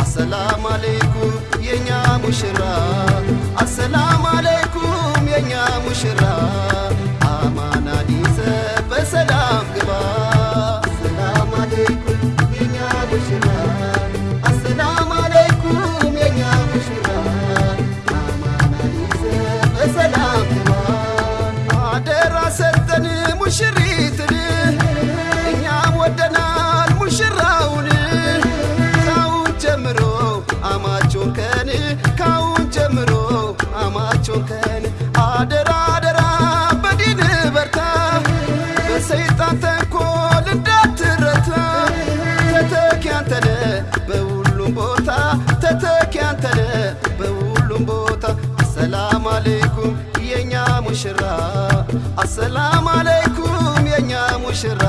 አሰላም አለይኩም የኛ ሙሽራ አሰላም አለይኩም የኛ ሙሽራ አሰላም አለይኩም የኛ ሙሽራ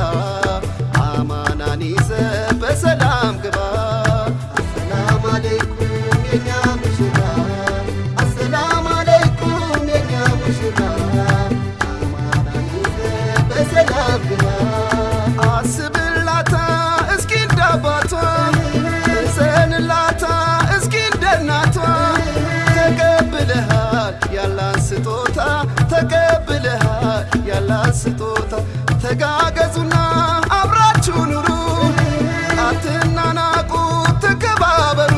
ስጦታ ተጋገዙና አብራችሁ ኑሩ። አትናናቁ ተከባበሩ።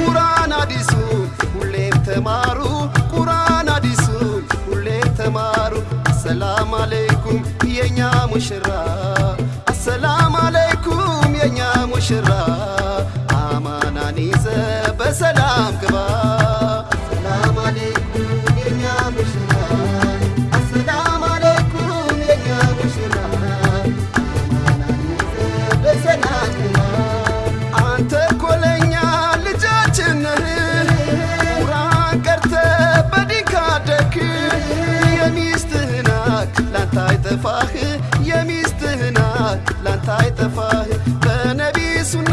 ቁርአን አዲሱን ሁሌም ተማሩ። ቁርአን አዲሱን ሁሌም ተማሩ። አሰላም አለይኩም የኛ ሙሽራ አይጠፋህ የሚስትህን ሀቅ ላንተ አይጠፋህ። በነቢ ሱና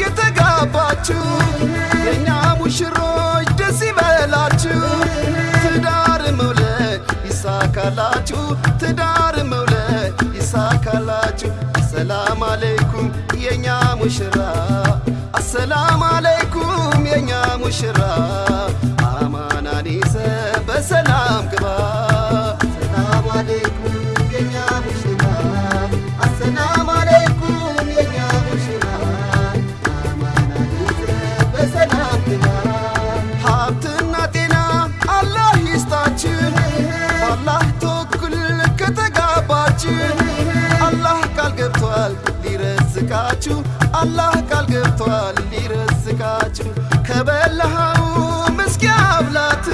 የተጋባችሁ የእኛ ሙሽሮች ደስ ይበላችሁ። ትዳር መውለድ ይሳካላችሁ ትዳር መውለድ ይሳካላችሁ። አሰላም አለይኩም የኛ ሙሽራ አሰላም አለይኩም የኛ ሙሽራ። አማናን ይዘ በሰላም ግባ ሀብትና ጤና አላህ ይስጣችሁ በአላህ ተወኩል ከተጋባችሁ አላህ ቃል ገብቷል። ሊረዝቃችሁ። አላህ ቃል ገብቷል። ሊረዝቃችሁ። ከበላኸው ምስኪ አብላት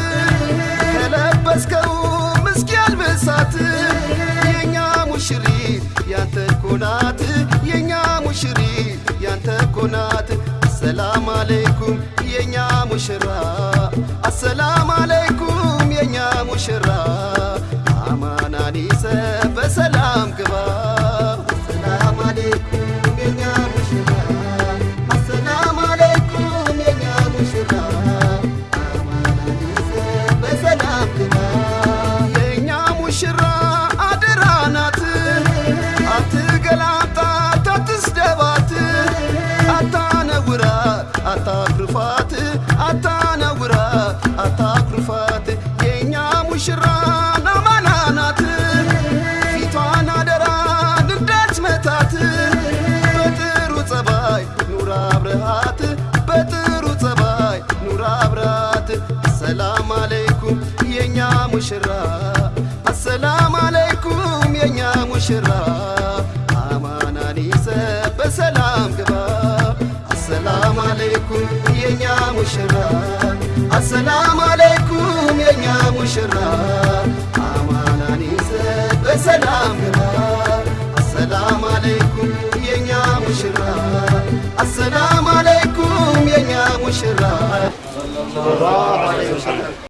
ከለበስከው ምስኪ አልብሳት የኛ ሙሽሪት ያንተ ኮናት የኛ ሙሽሪት ያንተ ኮናት አሰላም አለይኩም ሙሽራ አሰላም አለይኩም የእኛ ሙሽራ አማናን ይዘ በሰላም ግባ። አሰላም አለይኩም የእኛ ሙሽራ አሰላም አለይኩም የእኛ ሙሽራ አማናን ይዘ በሰላም ግባ። አሰላም አለይኩም የእኛ ሙሽራ አሰላም አለይኩም የእኛ ሙሽራ